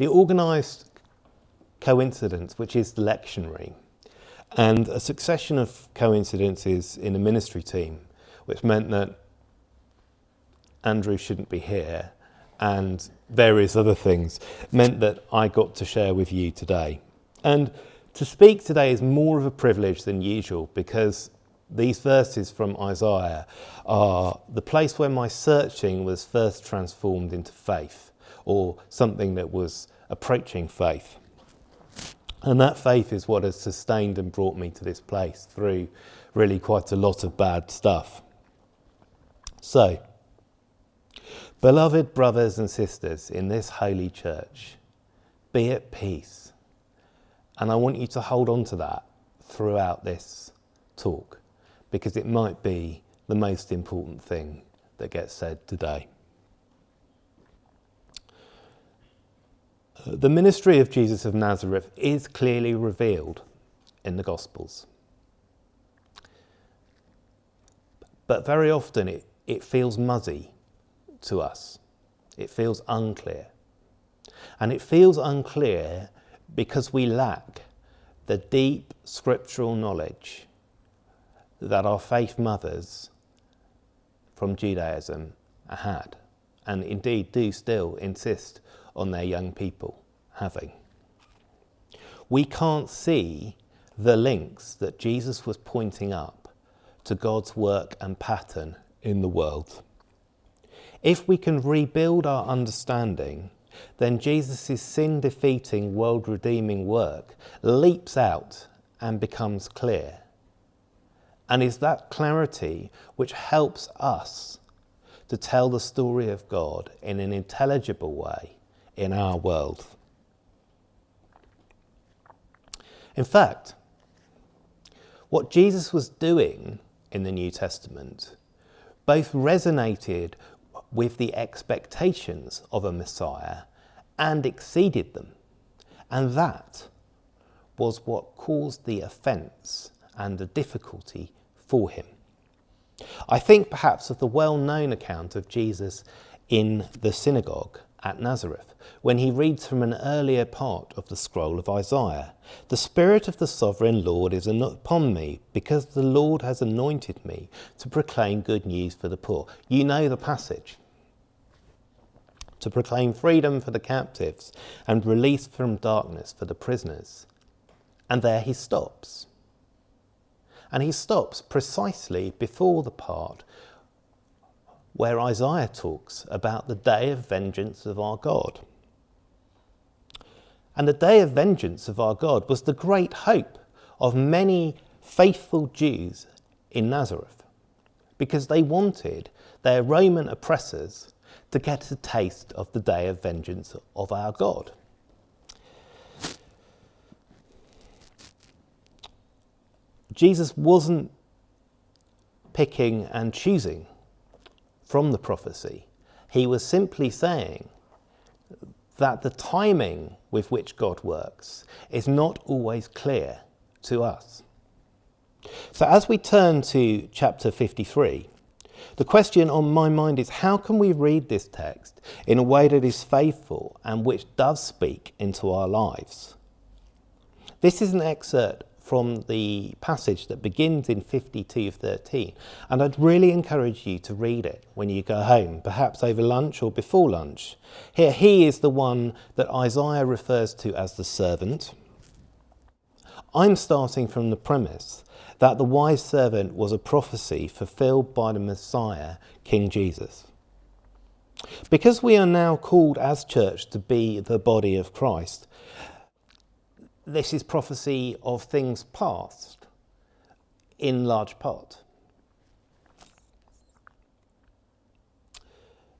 the organised coincidence, which is the lectionary, and a succession of coincidences in a ministry team, which meant that Andrew shouldn't be here, and various other things, meant that I got to share with you today. And to speak today is more of a privilege than usual because these verses from Isaiah are the place where my searching was first transformed into faith, or something that was approaching faith. And that faith is what has sustained and brought me to this place through really quite a lot of bad stuff. So, beloved brothers and sisters in this holy church, be at peace. And I want you to hold on to that throughout this talk because it might be the most important thing that gets said today. The ministry of Jesus of Nazareth is clearly revealed in the Gospels. But very often it, it feels muzzy to us. It feels unclear. And it feels unclear because we lack the deep scriptural knowledge that our faith mothers from Judaism had, and indeed do still insist on their young people having. We can't see the links that Jesus was pointing up to God's work and pattern in the world. If we can rebuild our understanding, then Jesus' sin defeating, world redeeming work leaps out and becomes clear. And is that clarity which helps us to tell the story of God in an intelligible way in our world. In fact, what Jesus was doing in the New Testament both resonated with the expectations of a Messiah and exceeded them. And that was what caused the offence and the difficulty for him. I think perhaps of the well-known account of Jesus in the synagogue at Nazareth, when he reads from an earlier part of the scroll of Isaiah. The Spirit of the Sovereign Lord is upon me, because the Lord has anointed me to proclaim good news for the poor. You know the passage. To proclaim freedom for the captives and release from darkness for the prisoners. And there he stops. And he stops precisely before the part where Isaiah talks about the day of vengeance of our God. And the day of vengeance of our God was the great hope of many faithful Jews in Nazareth because they wanted their Roman oppressors to get a taste of the day of vengeance of our God. Jesus wasn't picking and choosing from the prophecy. He was simply saying that the timing with which God works is not always clear to us. So as we turn to chapter 53, the question on my mind is how can we read this text in a way that is faithful and which does speak into our lives? This is an excerpt from the passage that begins in 52.13. And I'd really encourage you to read it when you go home, perhaps over lunch or before lunch. Here, he is the one that Isaiah refers to as the servant. I'm starting from the premise that the wise servant was a prophecy fulfilled by the Messiah, King Jesus. Because we are now called as church to be the body of Christ, this is prophecy of things past in large part.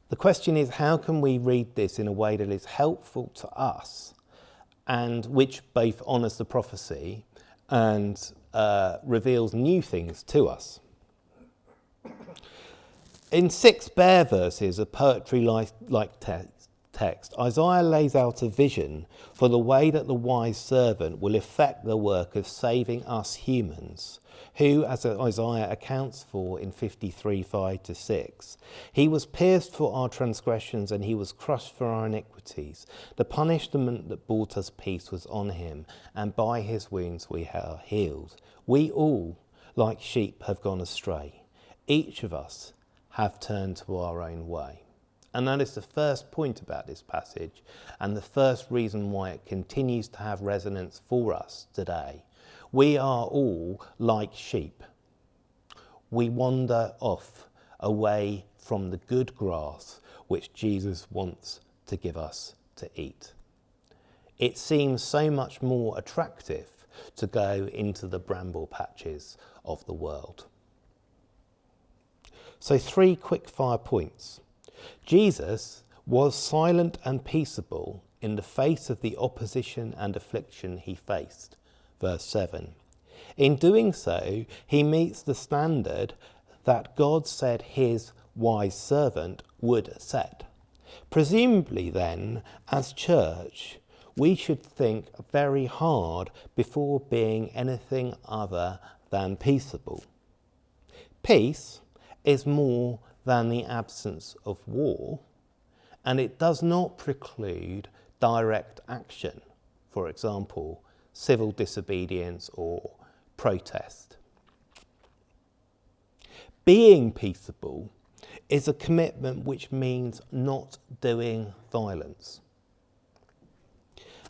The question is how can we read this in a way that is helpful to us and which both honours the prophecy and uh, reveals new things to us. In six bare verses of poetry-like like te text, Isaiah lays out a vision for the way that the wise servant will effect the work of saving us humans, who, as Isaiah accounts for in 53 5 to 6, he was pierced for our transgressions and he was crushed for our iniquities. The punishment that brought us peace was on him, and by his wounds we are healed. We all, like sheep, have gone astray. Each of us have turned to our own way. And that is the first point about this passage and the first reason why it continues to have resonance for us today. We are all like sheep. We wander off away from the good grass which Jesus wants to give us to eat. It seems so much more attractive to go into the bramble patches of the world. So, three quick fire points. Jesus was silent and peaceable in the face of the opposition and affliction he faced. Verse 7. In doing so, he meets the standard that God said his wise servant would set. Presumably, then, as church, we should think very hard before being anything other than peaceable. Peace is more than the absence of war, and it does not preclude direct action, for example, civil disobedience or protest. Being peaceable is a commitment which means not doing violence.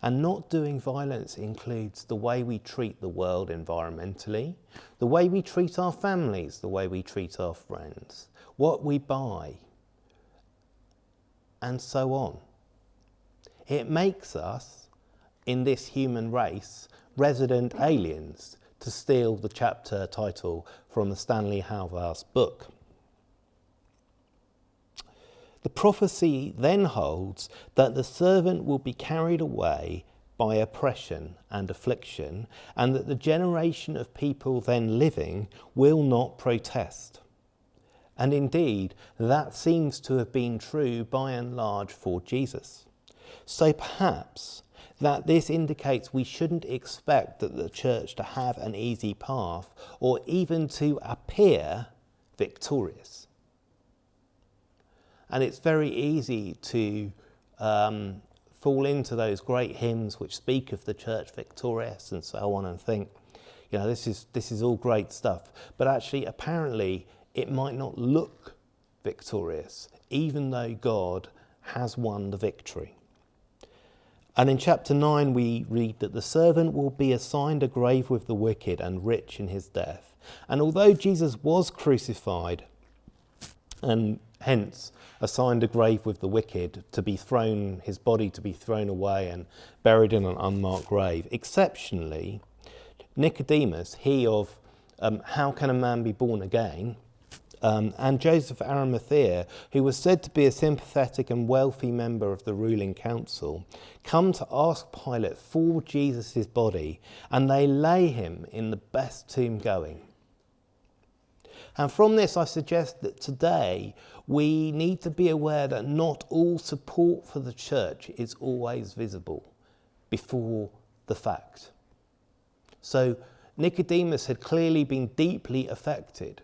And not doing violence includes the way we treat the world environmentally, the way we treat our families, the way we treat our friends, what we buy, and so on. It makes us, in this human race, resident aliens, to steal the chapter title from the Stanley Hauerwas book. The prophecy then holds that the servant will be carried away by oppression and affliction, and that the generation of people then living will not protest. And indeed, that seems to have been true by and large for Jesus. So perhaps that this indicates we shouldn't expect that the church to have an easy path or even to appear victorious. And it's very easy to um, fall into those great hymns which speak of the church victorious and so on and think, you know, this is, this is all great stuff. But actually, apparently, it might not look victorious, even though God has won the victory. And in chapter 9, we read that the servant will be assigned a grave with the wicked and rich in his death. And although Jesus was crucified and hence assigned a grave with the wicked to be thrown, his body to be thrown away and buried in an unmarked grave. Exceptionally, Nicodemus, he of um, How Can a Man Be Born Again? Um, and Joseph Arimathea, who was said to be a sympathetic and wealthy member of the ruling council, come to ask Pilate for Jesus' body, and they lay him in the best tomb going. And from this, I suggest that today we need to be aware that not all support for the church is always visible before the fact. So Nicodemus had clearly been deeply affected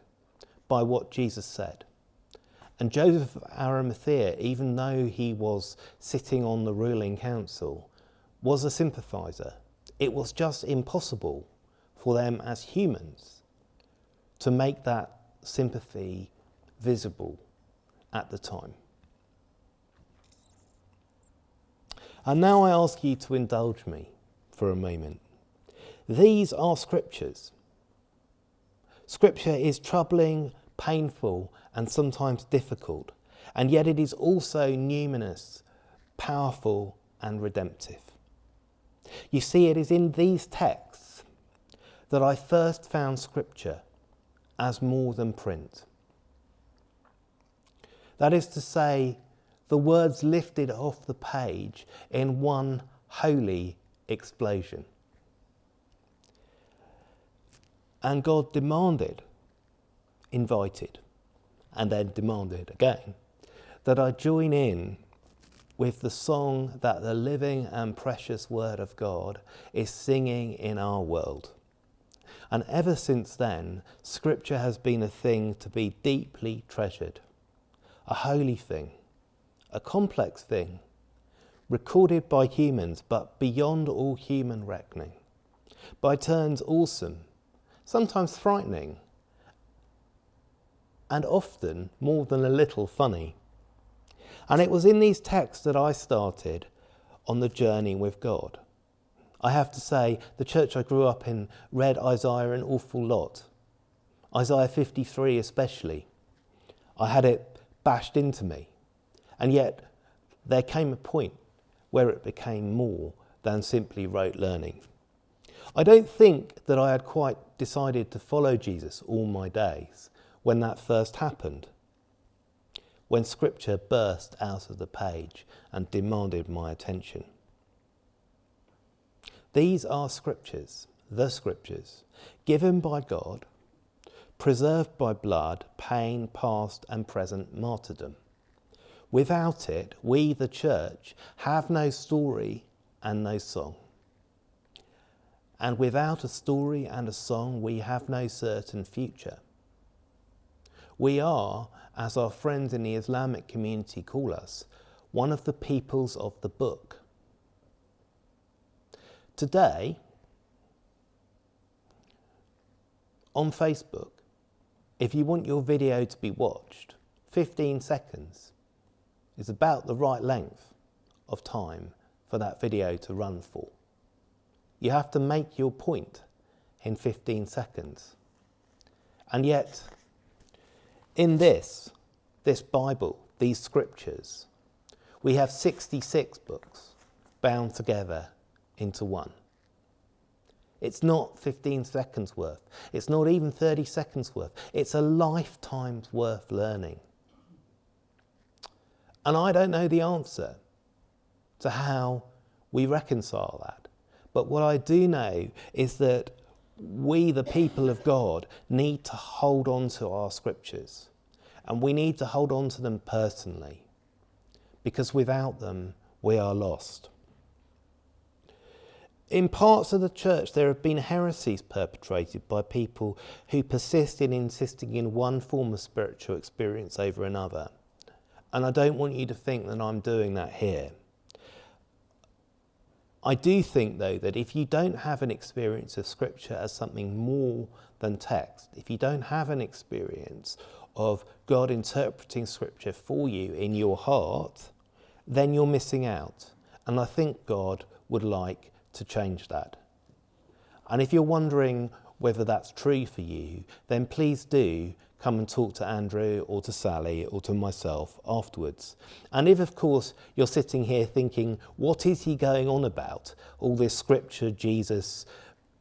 by what Jesus said. And Joseph of Arimathea, even though he was sitting on the ruling council, was a sympathizer. It was just impossible for them as humans to make that sympathy visible at the time. And now I ask you to indulge me for a moment. These are scriptures. Scripture is troubling, painful, and sometimes difficult, and yet it is also numinous, powerful, and redemptive. You see, it is in these texts that I first found Scripture as more than print. That is to say, the words lifted off the page in one holy explosion. And God demanded, invited, and then demanded again that I join in with the song that the living and precious Word of God is singing in our world. And ever since then, Scripture has been a thing to be deeply treasured, a holy thing, a complex thing, recorded by humans but beyond all human reckoning, by turns awesome, sometimes frightening, and often more than a little funny. And it was in these texts that I started on the journey with God. I have to say, the church I grew up in read Isaiah an awful lot. Isaiah 53 especially. I had it bashed into me. And yet, there came a point where it became more than simply rote learning. I don't think that I had quite decided to follow Jesus all my days when that first happened when scripture burst out of the page and demanded my attention. These are scriptures, the scriptures, given by God, preserved by blood, pain, past and present martyrdom. Without it, we, the church, have no story and no song. And without a story and a song, we have no certain future. We are, as our friends in the Islamic community call us, one of the peoples of the book. Today, on Facebook, if you want your video to be watched, 15 seconds is about the right length of time for that video to run for. You have to make your point in 15 seconds. And yet, in this, this Bible, these scriptures, we have 66 books bound together into one. It's not 15 seconds worth. It's not even 30 seconds worth. It's a lifetime's worth learning. And I don't know the answer to how we reconcile that. But what I do know is that we, the people of God, need to hold on to our scriptures. And we need to hold on to them personally. Because without them, we are lost. In parts of the church, there have been heresies perpetrated by people who persist in insisting in one form of spiritual experience over another. And I don't want you to think that I'm doing that here. I do think, though, that if you don't have an experience of Scripture as something more than text, if you don't have an experience of God interpreting Scripture for you in your heart, then you're missing out. And I think God would like to change that. And if you're wondering whether that's true for you, then please do come and talk to Andrew or to Sally or to myself afterwards. And if, of course, you're sitting here thinking, what is he going on about? All this scripture, Jesus,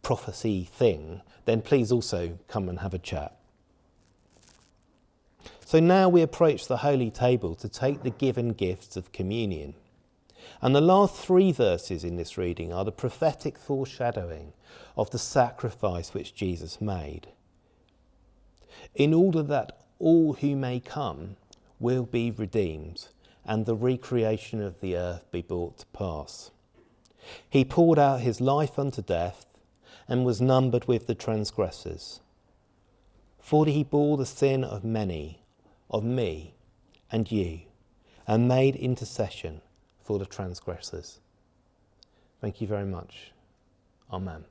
prophecy thing, then please also come and have a chat. So now we approach the holy table to take the given gifts of communion. And the last three verses in this reading are the prophetic foreshadowing of the sacrifice which Jesus made in order that all who may come will be redeemed and the recreation of the earth be brought to pass. He poured out his life unto death and was numbered with the transgressors. For he bore the sin of many, of me and you, and made intercession for the transgressors. Thank you very much. Amen.